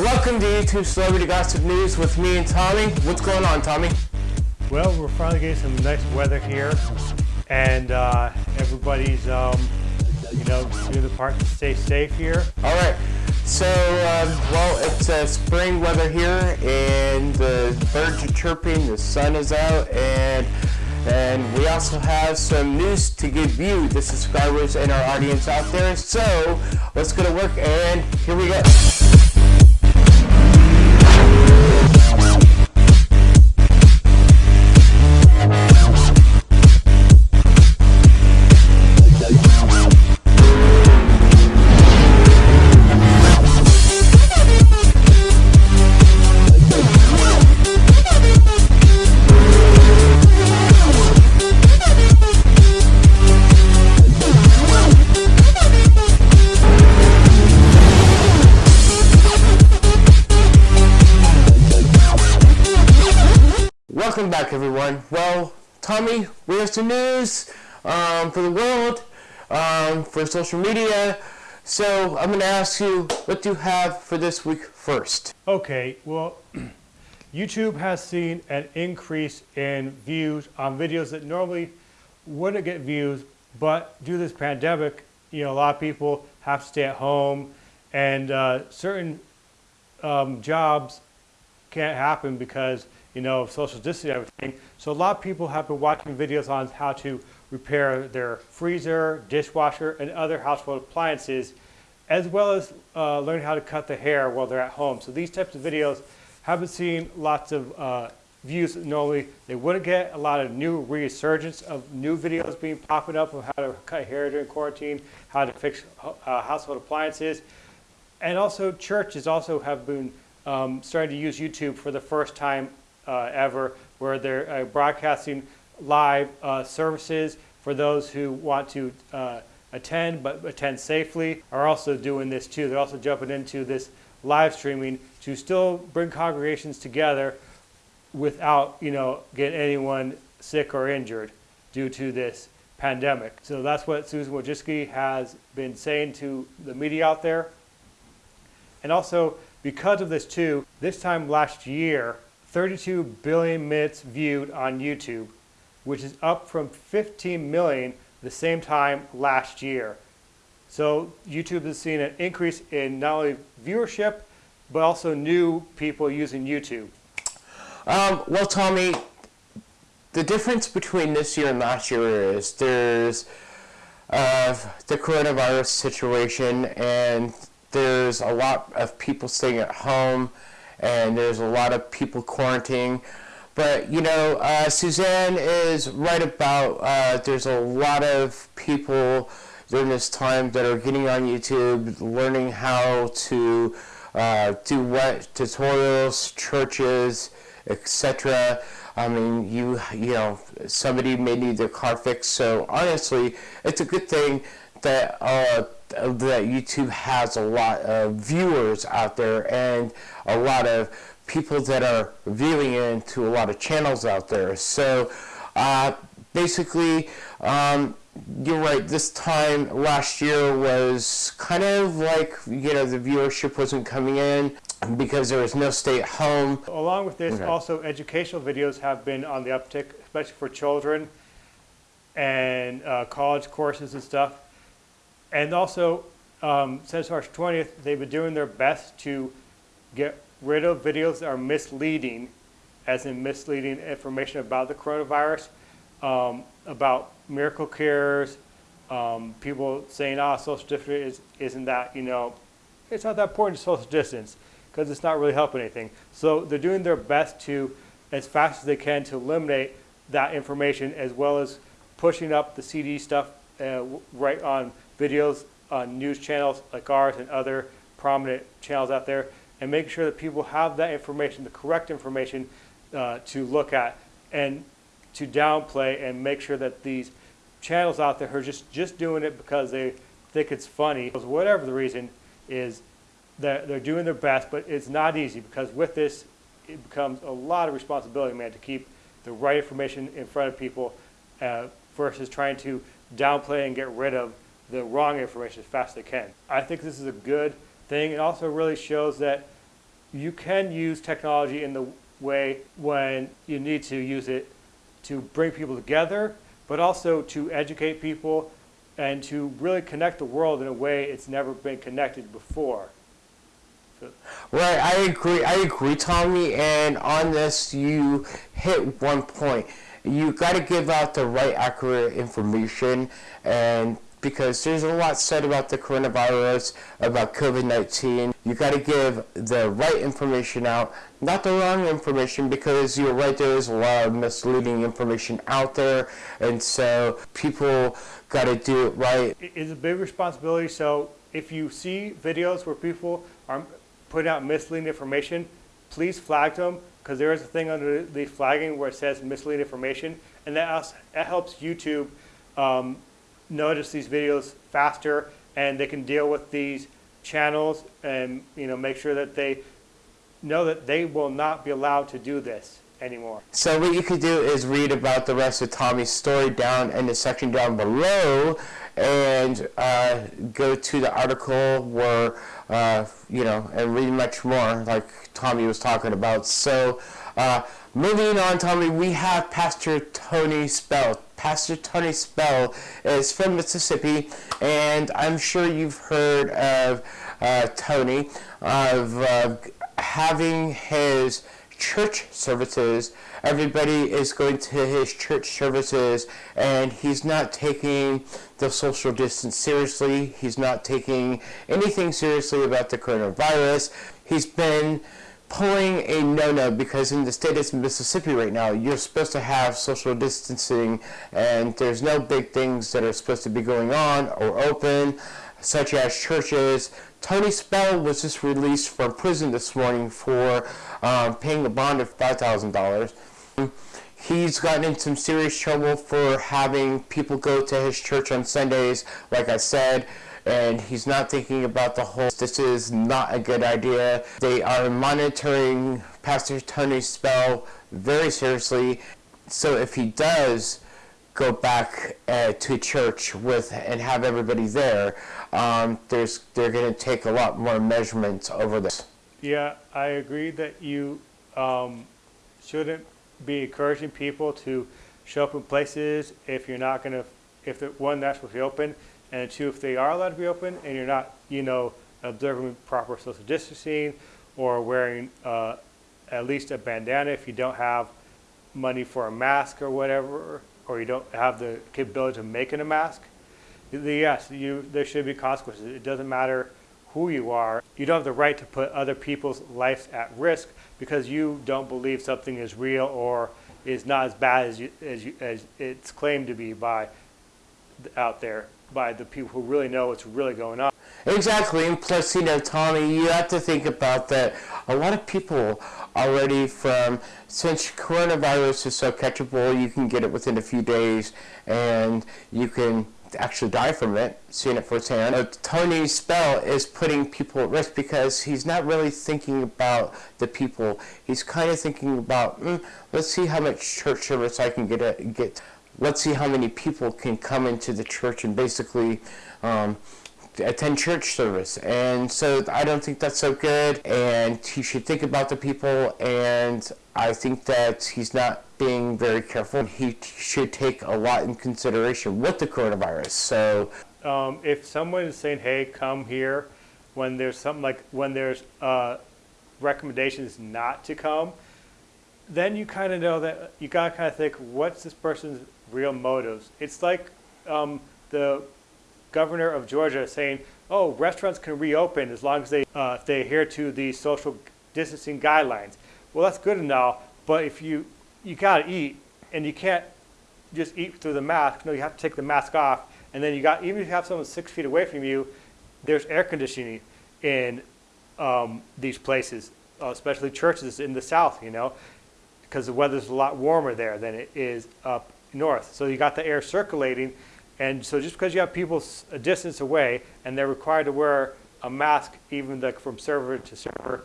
Welcome to YouTube Celebrity Gossip News with me and Tommy. What's going on, Tommy? Well, we're finally getting some nice weather here, and uh, everybody's, um, you know, doing the part to stay safe here. All right. So, um, well, it's uh, spring weather here, and the birds are chirping, the sun is out, and and we also have some news to give you, the subscribers and our audience out there. So, let's go to work, and here we go. Welcome back, everyone. Well, Tommy, we have some news um, for the world, um, for social media. So I'm going to ask you, what do you have for this week first? Okay, well, YouTube has seen an increase in views on videos that normally wouldn't get views, but due to this pandemic, you know, a lot of people have to stay at home, and uh, certain um, jobs can't happen because you know, social distancing everything. So a lot of people have been watching videos on how to repair their freezer, dishwasher, and other household appliances, as well as uh, learn how to cut the hair while they're at home. So these types of videos haven't seen lots of uh, views normally they wouldn't get a lot of new resurgence of new videos being popping up of how to cut hair during quarantine, how to fix uh, household appliances, and also churches also have been um, starting to use YouTube for the first time ever, where they're uh, broadcasting live uh, services for those who want to attend but attend safely are also doing this too. They're also jumping into this live streaming to still bring congregations together without, you know, getting anyone sick or injured due to this pandemic. So that's what Susan Wojcicki has been saying to the media out there. And also, because of this too, this time last year, 32 billion minutes viewed on YouTube, which is up from 15 million the same time last year. So YouTube has seen an increase in not only viewership, but also new people using YouTube. Um, well, Tommy, the difference between this year and last year is there's uh, the coronavirus situation and there's a lot of people staying at home and there's a lot of people quarantining. But you know, uh, Suzanne is right about. Uh, there's a lot of people during this time that are getting on YouTube, learning how to uh, do what tutorials, churches, etc. I mean, you you know, somebody may need their car fixed. So honestly, it's a good thing that uh, that YouTube has a lot of viewers out there and a lot of people that are viewing into a lot of channels out there. So uh, basically, um, you're right. This time last year was kind of like you know the viewership wasn't coming in because there was no stay at home. Along with this, okay. also educational videos have been on the uptick, especially for children and uh, college courses and stuff. And also, um, since March 20th, they've been doing their best to get rid of videos that are misleading, as in misleading information about the coronavirus, um, about miracle cures, um, people saying, ah, social distance is, isn't that, you know, it's not that important to social distance because it's not really helping anything. So they're doing their best to, as fast as they can, to eliminate that information as well as pushing up the CD stuff uh, right on videos on news channels like ours and other prominent channels out there and make sure that people have that information, the correct information uh, to look at and to downplay and make sure that these channels out there are just, just doing it because they think it's funny. Whatever the reason is, that they're doing their best, but it's not easy because with this, it becomes a lot of responsibility, man, to keep the right information in front of people uh, versus trying to downplay and get rid of the wrong information as fast as they can. I think this is a good thing. It also really shows that you can use technology in the way when you need to use it to bring people together, but also to educate people and to really connect the world in a way it's never been connected before. Right, I agree. I agree, Tommy. And on this, you hit one point. You got to give out the right, accurate information, and because there's a lot said about the coronavirus, about COVID-19. You got to give the right information out, not the wrong information, because you're right, there is a lot of misleading information out there, and so people got to do it right. It's a big responsibility. So if you see videos where people are putting out misleading information, please flag them because there is a thing under the flagging where it says misleading information, and that, that helps YouTube um, notice these videos faster and they can deal with these channels and you know make sure that they know that they will not be allowed to do this anymore. So what you could do is read about the rest of Tommy's story down in the section down below and uh, go to the article where, uh, you know, and read much more like Tommy was talking about. So uh, moving on, Tommy, we have Pastor Tony Spell. Pastor Tony Spell is from Mississippi, and I'm sure you've heard of uh, Tony, of uh, having his church services. Everybody is going to his church services, and he's not taking the social distance seriously. He's not taking anything seriously about the coronavirus. He's been pulling a no-no because in the state of Mississippi right now, you're supposed to have social distancing and there's no big things that are supposed to be going on or open, such as churches. Tony Spell was just released from prison this morning for um, paying a bond of $5,000. He's gotten in some serious trouble for having people go to his church on Sundays, like I said and he's not thinking about the whole this is not a good idea. They are monitoring pastor tony spell very seriously. So if he does go back uh, to church with and have everybody there um, there's they're going to take a lot more measurements over this. Yeah i agree that you um, shouldn't be encouraging people to show up in places if you're not going to if the one that's supposed to be open and two, if they are allowed to be open and you're not, you know, observing proper social distancing or wearing uh, at least a bandana if you don't have money for a mask or whatever, or you don't have the capability of making a mask, yes, you, there should be consequences. It doesn't matter who you are. You don't have the right to put other people's lives at risk because you don't believe something is real or is not as bad as, you, as, you, as it's claimed to be by out there by the people who really know what's really going on. Exactly, and plus, you know, Tommy, you have to think about that. A lot of people already from since coronavirus is so catchable, you can get it within a few days, and you can actually die from it, seeing it firsthand. Uh, Tony Spell is putting people at risk because he's not really thinking about the people. He's kind of thinking about, mm, let's see how much church service I can get. A, get let's see how many people can come into the church and basically um, attend church service. And so I don't think that's so good. And he should think about the people. And I think that he's not being very careful. He should take a lot in consideration with the coronavirus. So um, if someone is saying, "Hey, come here," when there's something like when there's uh, recommendations not to come, then you kind of know that you gotta kind of think, what's this person's real motives. It's like um, the governor of Georgia saying, oh, restaurants can reopen as long as they, uh, they adhere to the social distancing guidelines. Well, that's good and all, but if you, you gotta eat and you can't just eat through the mask, no, you have to take the mask off. And then you got, even if you have someone six feet away from you, there's air conditioning in um, these places, especially churches in the South, you know, because the weather's a lot warmer there than it is up north. So you got the air circulating, and so just because you have people a distance away and they're required to wear a mask even the, from server to server,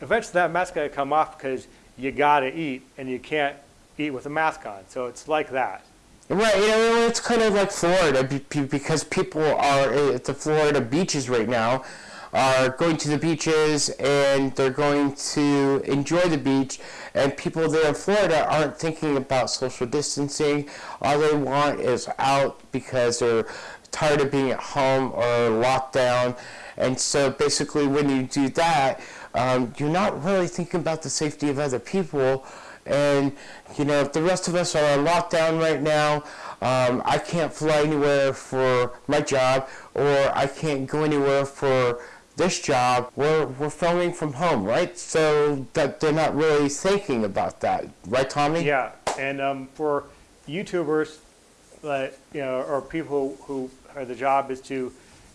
eventually that mask got to come off because you got to eat and you can't eat with a mask on. So it's like that. Right, you know, it's kind of like Florida because people are at the Florida beaches right now. Are going to the beaches and they're going to enjoy the beach and people there in Florida aren't thinking about social distancing. All they want is out because they're tired of being at home or locked down. And so basically when you do that, um, you're not really thinking about the safety of other people. And, you know, if the rest of us are on lockdown right now, um, I can't fly anywhere for my job or I can't go anywhere for this job, we're, we're filming from home, right? So that they're not really thinking about that, right, Tommy? Yeah, and um, for YouTubers, like you know, or people who are the job is to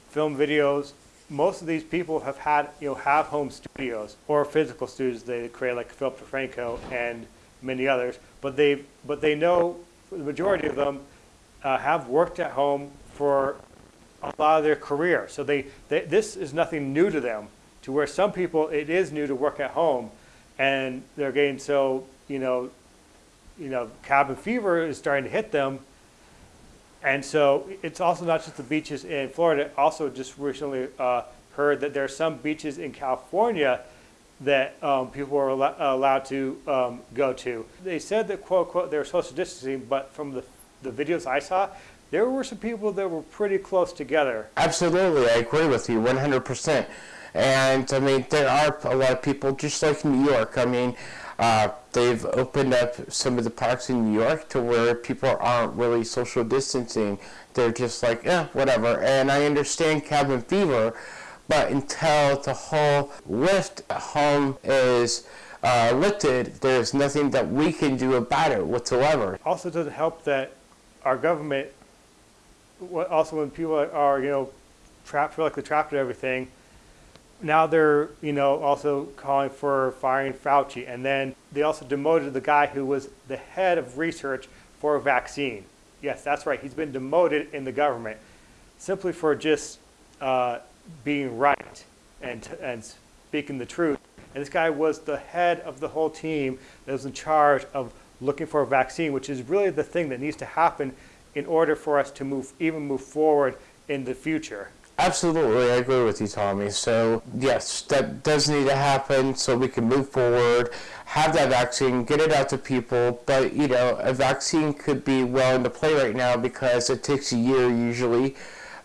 film videos. Most of these people have had you know have home studios or physical studios they create like Philip DeFranco and many others. But they but they know the majority of them uh, have worked at home for a lot of their career. So they, they, this is nothing new to them, to where some people, it is new to work at home, and they're getting so, you know, you know, cabin fever is starting to hit them. And so it's also not just the beaches in Florida. Also, just recently uh, heard that there are some beaches in California that um, people are al allowed to um, go to. They said that quote unquote they were social distancing, but from the the videos I saw, there were some people that were pretty close together. Absolutely, I agree with you 100%. And I mean, there are a lot of people, just like New York. I mean, uh, they've opened up some of the parks in New York to where people aren't really social distancing. They're just like, yeah, whatever. And I understand cabin fever, but until the whole lift home is uh, lifted, there's nothing that we can do about it whatsoever. Also, doesn't help that our government also when people are, you know, trapped, feel like they're trapped in everything, now they're, you know, also calling for firing Fauci. And then they also demoted the guy who was the head of research for a vaccine. Yes, that's right. He's been demoted in the government simply for just uh, being right and, and speaking the truth. And this guy was the head of the whole team that was in charge of looking for a vaccine, which is really the thing that needs to happen in order for us to move, even move forward in the future. Absolutely, I agree with you, Tommy. So, yes, that does need to happen so we can move forward, have that vaccine, get it out to people. But, you know, a vaccine could be well into play right now because it takes a year usually.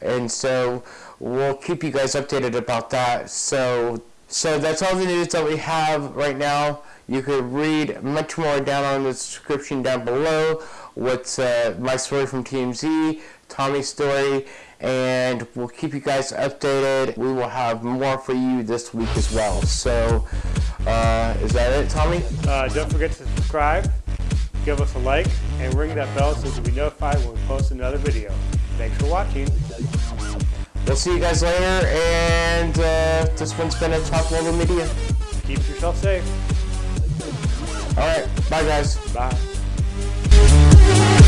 And so we'll keep you guys updated about that. So, so that's all the news that we have right now. You could read much more down on the description down below. What's uh, my story from TMZ, Tommy's story, and we'll keep you guys updated. We will have more for you this week as well. So, uh, is that it, Tommy? Uh, don't forget to subscribe, give us a like, and ring that bell so you'll be notified when we post another video. Thanks for watching. We'll see you guys later, and uh, this one's been a Talk Global Media. Keep yourself safe. All right. Bye, guys. Bye. Yeah.